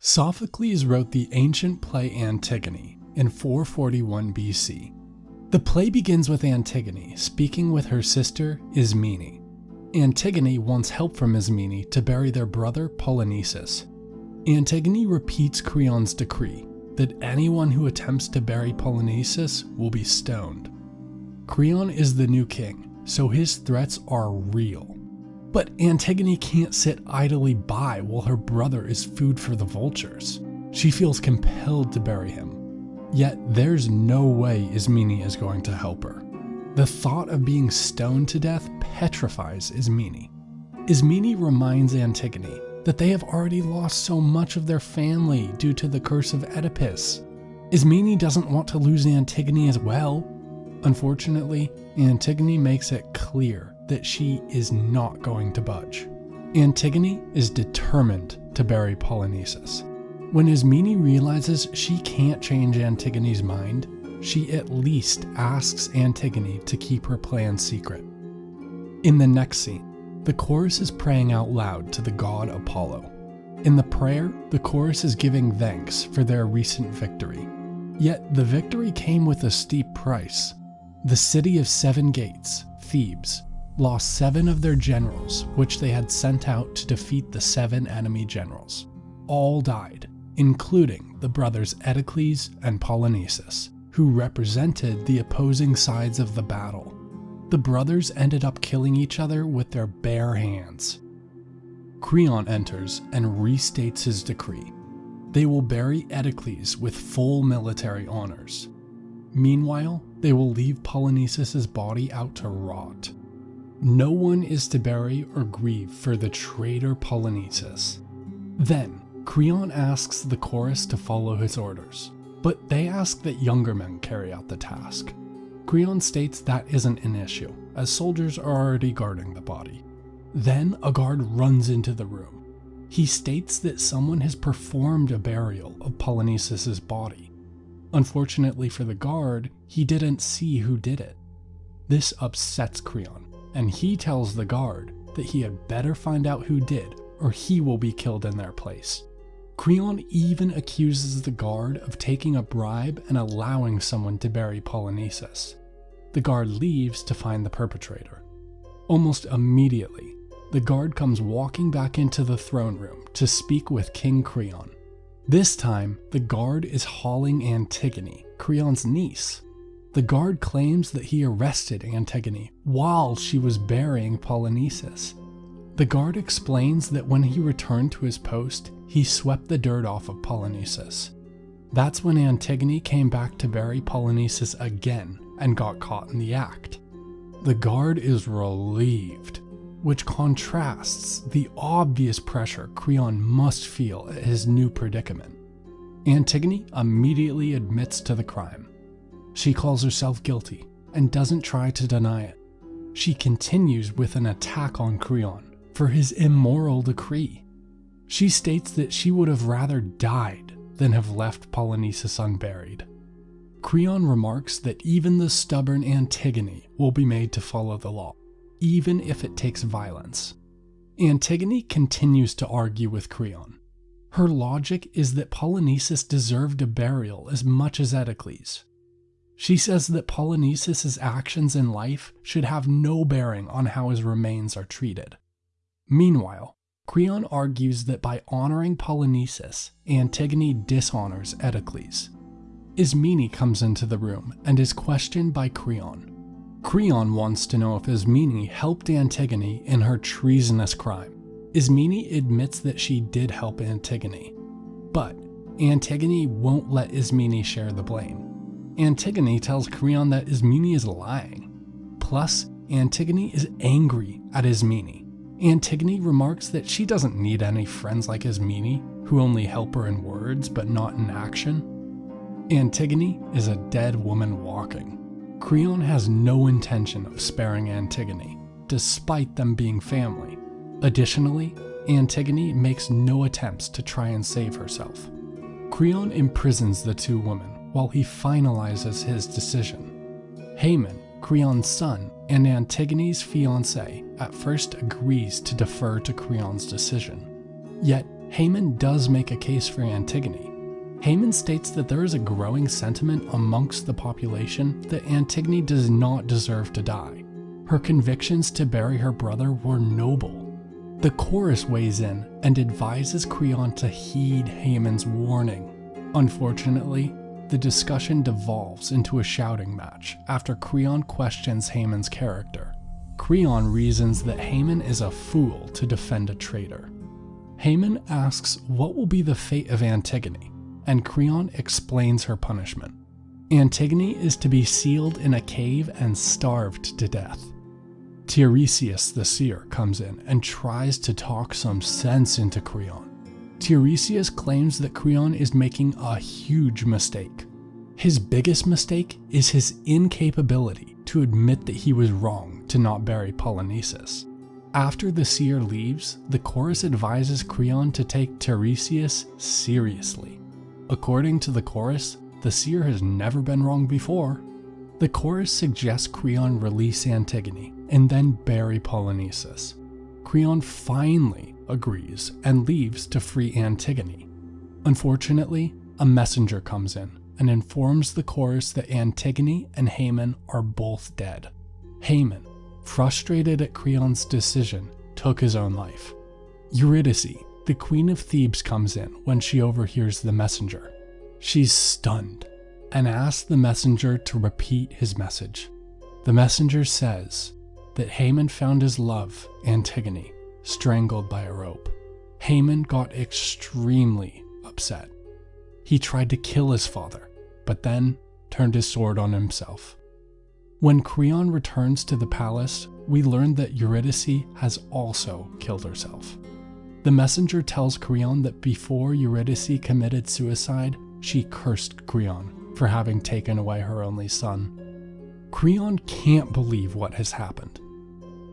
Sophocles wrote the ancient play Antigone in 441 BC. The play begins with Antigone speaking with her sister Ismene. Antigone wants help from Ismene to bury their brother Polynices. Antigone repeats Creon's decree that anyone who attempts to bury Polynices will be stoned. Creon is the new king, so his threats are real. But Antigone can't sit idly by while her brother is food for the vultures. She feels compelled to bury him. Yet there's no way Ismene is going to help her. The thought of being stoned to death petrifies Ismene. Ismene reminds Antigone that they have already lost so much of their family due to the curse of Oedipus. Ismene doesn't want to lose Antigone as well. Unfortunately, Antigone makes it clear that she is not going to budge. Antigone is determined to bury Polynices. When Ismene realizes she can't change Antigone's mind, she at least asks Antigone to keep her plan secret. In the next scene, the chorus is praying out loud to the god Apollo. In the prayer, the chorus is giving thanks for their recent victory. Yet the victory came with a steep price. The city of Seven Gates, Thebes, lost seven of their generals, which they had sent out to defeat the seven enemy generals. All died, including the brothers Eteocles and Polynices, who represented the opposing sides of the battle. The brothers ended up killing each other with their bare hands. Creon enters and restates his decree. They will bury Eteocles with full military honors. Meanwhile, they will leave Polynices' body out to rot. No one is to bury or grieve for the traitor Polynices. Then, Creon asks the chorus to follow his orders, but they ask that younger men carry out the task. Creon states that isn't an issue, as soldiers are already guarding the body. Then a guard runs into the room. He states that someone has performed a burial of Polynices' body. Unfortunately for the guard, he didn't see who did it. This upsets Creon, and he tells the guard that he had better find out who did, or he will be killed in their place. Creon even accuses the guard of taking a bribe and allowing someone to bury Polynices. The guard leaves to find the perpetrator. Almost immediately, the guard comes walking back into the throne room to speak with King Creon. This time, the guard is hauling Antigone, Creon's niece, the guard claims that he arrested Antigone while she was burying Polynices. The guard explains that when he returned to his post, he swept the dirt off of Polynices. That's when Antigone came back to bury Polynices again and got caught in the act. The guard is relieved, which contrasts the obvious pressure Creon must feel at his new predicament. Antigone immediately admits to the crime. She calls herself guilty and doesn't try to deny it. She continues with an attack on Creon for his immoral decree. She states that she would have rather died than have left Polynices unburied. Creon remarks that even the stubborn Antigone will be made to follow the law, even if it takes violence. Antigone continues to argue with Creon. Her logic is that Polynices deserved a burial as much as Eteocles, she says that Polynices' actions in life should have no bearing on how his remains are treated. Meanwhile, Creon argues that by honoring Polynices, Antigone dishonors Eteocles. Ismene comes into the room and is questioned by Creon. Creon wants to know if Ismene helped Antigone in her treasonous crime. Ismene admits that she did help Antigone, but Antigone won't let Ismene share the blame. Antigone tells Creon that Ismene is lying. Plus, Antigone is angry at Ismene. Antigone remarks that she doesn't need any friends like Ismene, who only help her in words but not in action. Antigone is a dead woman walking. Creon has no intention of sparing Antigone, despite them being family. Additionally, Antigone makes no attempts to try and save herself. Creon imprisons the two women, while he finalizes his decision. Haemon, Creon's son, and Antigone's fiance at first agrees to defer to Creon's decision. Yet, Haemon does make a case for Antigone. Haemon states that there is a growing sentiment amongst the population that Antigone does not deserve to die. Her convictions to bury her brother were noble. The chorus weighs in and advises Creon to heed Haemon's warning. Unfortunately, the discussion devolves into a shouting match after Creon questions Haemon's character. Creon reasons that Haemon is a fool to defend a traitor. Haemon asks what will be the fate of Antigone, and Creon explains her punishment. Antigone is to be sealed in a cave and starved to death. Tiresias the seer comes in and tries to talk some sense into Creon. Tiresias claims that Creon is making a huge mistake. His biggest mistake is his incapability to admit that he was wrong to not bury Polynices. After the seer leaves, the chorus advises Creon to take Tiresias seriously. According to the chorus, the seer has never been wrong before. The chorus suggests Creon release Antigone and then bury Polynices. Creon finally agrees and leaves to free Antigone. Unfortunately, a messenger comes in and informs the chorus that Antigone and Haemon are both dead. Haemon, frustrated at Creon's decision, took his own life. Eurydice, the queen of Thebes, comes in when she overhears the messenger. She's stunned and asks the messenger to repeat his message. The messenger says that Haemon found his love, Antigone, strangled by a rope. Haemon got extremely upset. He tried to kill his father, but then turned his sword on himself. When Creon returns to the palace, we learn that Eurydice has also killed herself. The messenger tells Creon that before Eurydice committed suicide, she cursed Creon for having taken away her only son. Creon can't believe what has happened.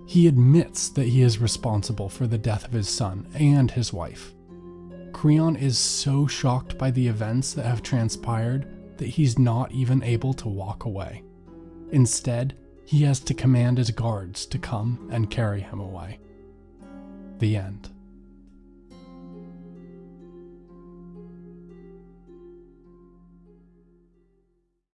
He admits that he is responsible for the death of his son and his wife. Creon is so shocked by the events that have transpired that he's not even able to walk away. Instead, he has to command his guards to come and carry him away. The end.